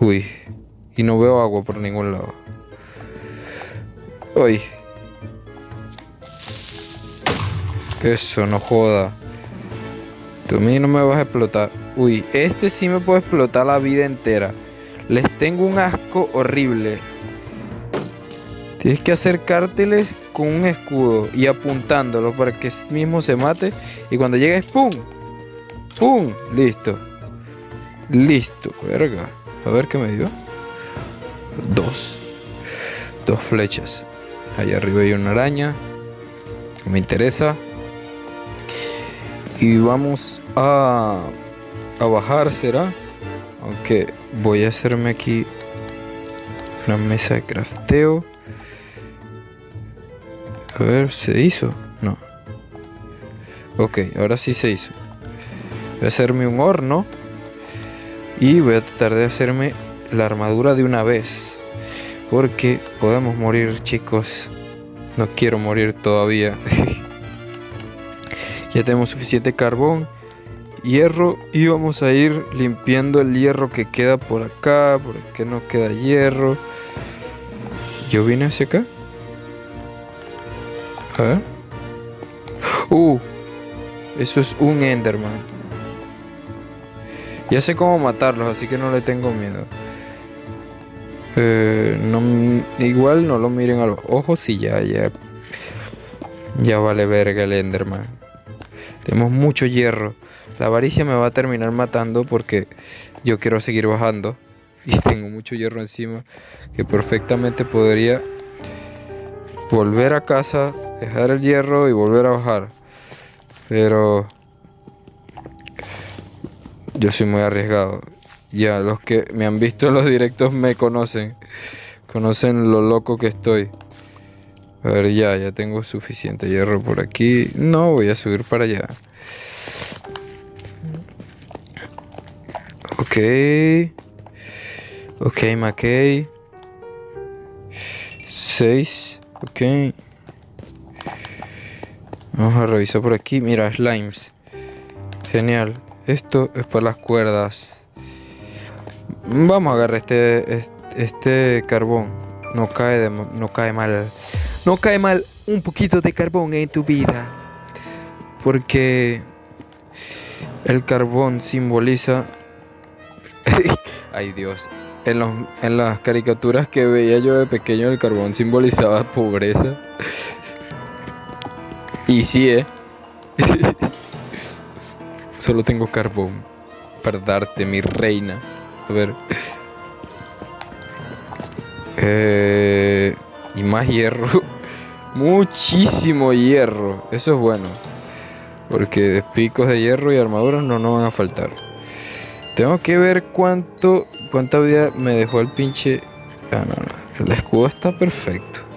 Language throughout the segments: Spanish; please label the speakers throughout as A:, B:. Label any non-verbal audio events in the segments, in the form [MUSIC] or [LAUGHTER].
A: Uy. Y no veo agua por ningún lado. Uy. Eso, no joda. Tú a mí no me vas a explotar. Uy, este sí me puede explotar la vida entera. Les tengo un asco horrible. Tienes que acercárteles con un escudo y apuntándolo para que mismo se mate. Y cuando llegues, ¡pum! ¡Pum! Listo. Listo, verga. A ver qué me dio. Dos. Dos flechas. Allá arriba hay una araña. Me interesa. Y vamos a, a bajar, ¿será? Aunque voy a hacerme aquí una mesa de crafteo. A ver, ¿se hizo? No. Ok, ahora sí se hizo. Voy a hacerme un horno. Y voy a tratar de hacerme la armadura de una vez. Porque podemos morir, chicos. No quiero morir todavía. [LAUGHS] ya tenemos suficiente carbón, hierro. Y vamos a ir limpiando el hierro que queda por acá. Porque no queda hierro. Yo vine hacia acá. A ver. Uh, eso es un Enderman. Ya sé cómo matarlos, así que no le tengo miedo. Eh, igual no lo miren a los ojos y ya, ya. Ya vale verga el Enderman. Tenemos mucho hierro. La avaricia me va a terminar matando porque yo quiero seguir bajando. [LAUGHS] Y tengo mucho hierro encima que perfectamente podría volver a casa dejar el hierro y volver a bajar. Pero yo soy muy arriesgado. Ya los que me han visto en los directos me conocen. Conocen lo loco que estoy. A ver, ya, ya tengo suficiente hierro por aquí. No, voy a subir para allá. Ok. Ok, Mackay. 6. Ok. Vamos a revisar por aquí. Mira, slimes. Genial. Esto es para las cuerdas. Vamos a agarrar este, este, carbón. No cae, no cae mal. No cae mal un poquito de carbón en tu vida. Porque el carbón simboliza... [LAUGHS] Ay Dios. En, en las caricaturas que veía yo de pequeño el carbón simbolizaba pobreza. Y sí, eh. [LAUGHS] Solo tengo carbón para darte, mi reina. A ver. Eh, y más hierro. [LAUGHS] Muchísimo hierro. Eso es bueno. Porque picos de hierro y armaduras no nos van a faltar. Tengo que ver cuánto. Cuánta vida me dejó el pinche. Ah, no, no. El escudo está perfecto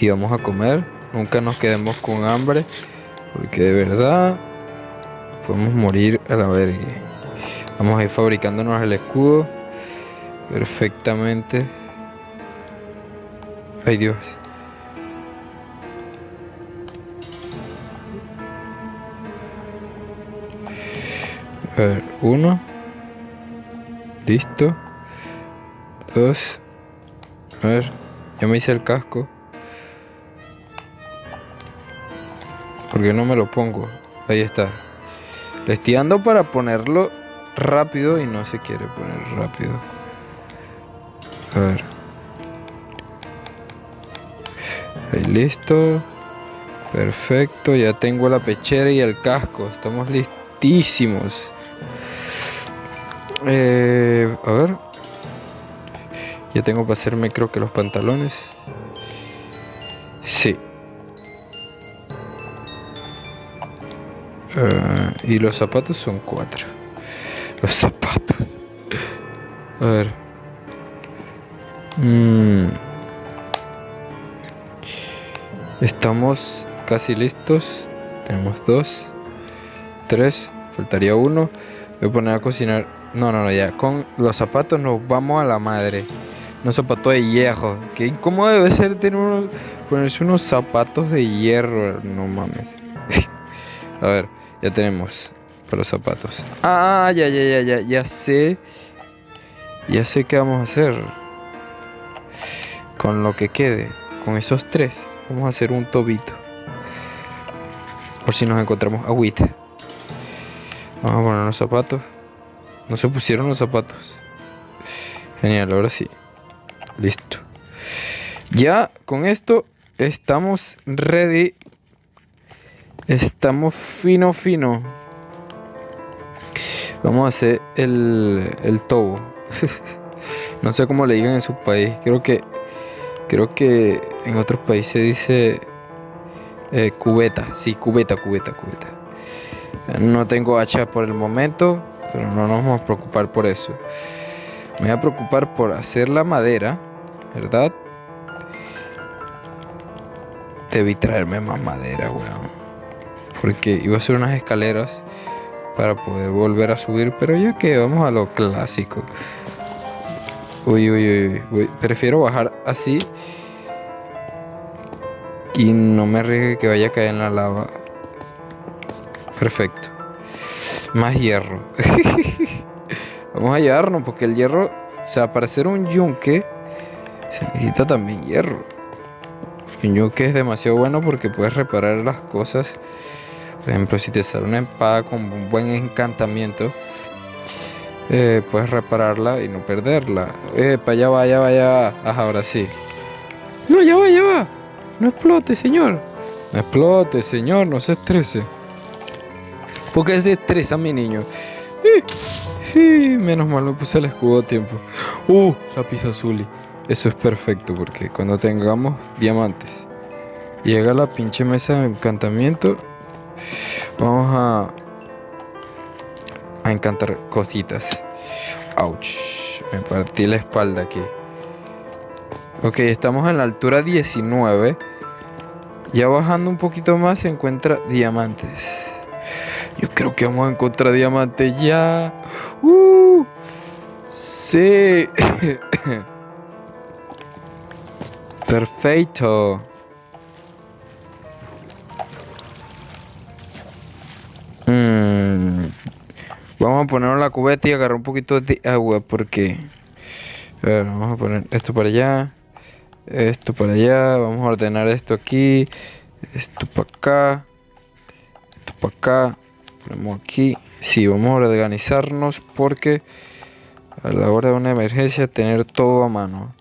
A: y vamos a comer. Nunca nos quedemos con hambre. Porque de verdad podemos morir a la verga. Vamos a ir fabricándonos el escudo. Perfectamente. Ay Dios. A ver, uno. Listo. Dos. A ver, ya me hice el casco. Porque no me lo pongo. Ahí está. Le estoy dando para ponerlo rápido y no se quiere poner rápido. A ver. Ahí listo. Perfecto. Ya tengo la pechera y el casco. Estamos listísimos. Eh, a ver. Ya tengo para hacerme creo que los pantalones. Sí. Uh, y los zapatos son cuatro. Los zapatos. A ver. Mm. Estamos casi listos. Tenemos dos. Tres. Faltaría uno. Voy a poner a cocinar. No, no, no, ya. Con los zapatos nos vamos a la madre. Unos zapatos de hierro. ¿Qué incómodo debe ser tener ponerse unos zapatos de hierro. No mames. [LAUGHS] a ver. Ya tenemos para los zapatos. Ah, ya, ya, ya, ya, ya sé. Ya sé qué vamos a hacer. Con lo que quede. Con esos tres. Vamos a hacer un tobito. Por si nos encontramos agüita. Vamos a poner los zapatos. No se pusieron los zapatos. Genial, ahora sí. Listo. Ya con esto estamos ready. Estamos fino, fino. Vamos a hacer el, el tobo. [LAUGHS] no sé cómo le digan en su país. Creo que creo que en otros países dice eh, cubeta. Sí, cubeta, cubeta, cubeta. No tengo hacha por el momento, pero no nos vamos a preocupar por eso. Me voy a preocupar por hacer la madera, ¿verdad? Debí traerme más madera, weón. Porque iba a hacer unas escaleras para poder volver a subir. Pero ya que vamos a lo clásico. Uy, uy, uy, Prefiero bajar así. Y no me arriesgue que vaya a caer en la lava. Perfecto. Más hierro. [LAUGHS] vamos a llevarnos porque el hierro, o sea, para hacer un yunque, se necesita también hierro. Un yunque es demasiado bueno porque puedes reparar las cosas por ejemplo, si te sale una espada con un buen encantamiento, eh, puedes repararla y no perderla. Eh, para allá va, allá va, allá va. Ahora sí. No, ya va, ya va. No explote, señor. No explote, señor, no se estrese. Porque se estresa mi niño. menos mal me puse el escudo a tiempo. Uh, la pizza azul. Eso es perfecto porque cuando tengamos diamantes, llega la pinche mesa de encantamiento Vamos a, a encantar cositas. Ouch. Me partí la espalda aquí. Ok, estamos en la altura 19. Ya bajando un poquito más se encuentra diamantes. Yo creo que vamos a encontrar diamantes ya. Uh, sí. [COUGHS] Perfecto. Vamos a poner la cubeta y agarrar un poquito de agua porque... A ver, vamos a poner esto para allá. Esto para allá. Vamos a ordenar esto aquí. Esto para acá. Esto para acá. Ponemos aquí. Sí, vamos a organizarnos porque a la hora de una emergencia tener todo a mano.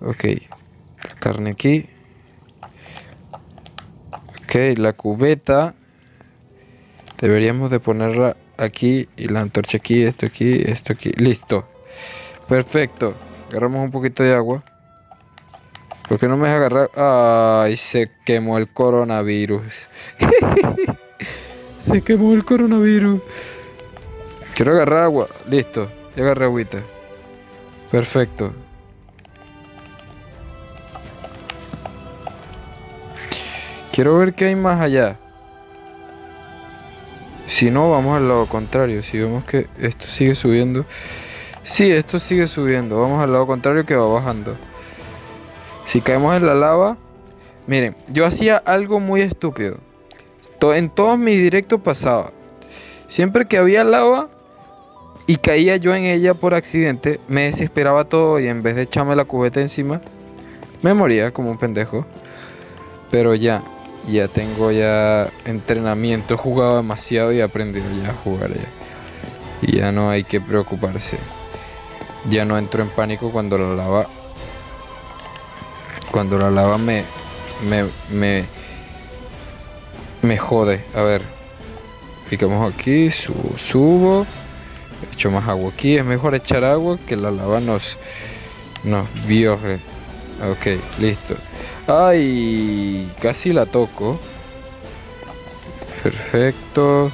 A: Ok. Carne aquí. Ok, la cubeta. Deberíamos de ponerla aquí y la antorcha aquí, esto aquí, esto aquí. Listo. Perfecto. Agarramos un poquito de agua. ¿Por qué no me deja agarrar? Ay, se quemó el coronavirus. [LAUGHS] se quemó el coronavirus. Quiero agarrar agua. Listo. Ya agarré agüita. Perfecto. Quiero ver qué hay más allá. Si no, vamos al lado contrario. Si vemos que esto sigue subiendo. Sí, esto sigue subiendo. Vamos al lado contrario que va bajando. Si caemos en la lava. Miren, yo hacía algo muy estúpido. En todos mis directos pasaba. Siempre que había lava y caía yo en ella por accidente, me desesperaba todo y en vez de echarme la cubeta encima, me moría como un pendejo. Pero ya, ya tengo ya entrenamiento, he jugado demasiado y he aprendido ya a jugar ya. Y ya no hay que preocuparse. Ya no entro en pánico cuando la lava cuando la lava me me me me jode. A ver. Picamos aquí, subo, subo. Echo más agua aquí. Es mejor echar agua que la lava nos nos viore. Ok, listo. Ay, casi la toco. Perfecto.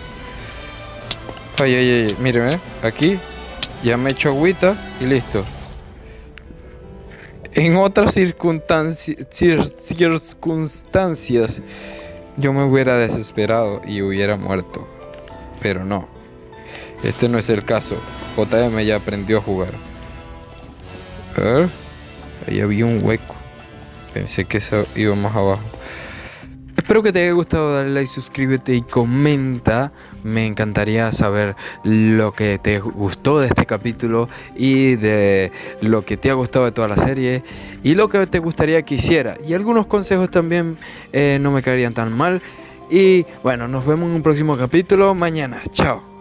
A: Ay, ay, ay, míreme, aquí ya me echo agüita y listo. En otras circunstancias, yo me hubiera desesperado y hubiera muerto. Pero no. Este no es el caso. JM ya aprendió a jugar. A ver. Ahí había un hueco. Pensé que eso iba más abajo. Espero que te haya gustado, dale like, suscríbete y comenta. Me encantaría saber lo que te gustó de este capítulo y de lo que te ha gustado de toda la serie y lo que te gustaría que hiciera. Y algunos consejos también eh, no me caerían tan mal. Y bueno, nos vemos en un próximo capítulo mañana. Chao.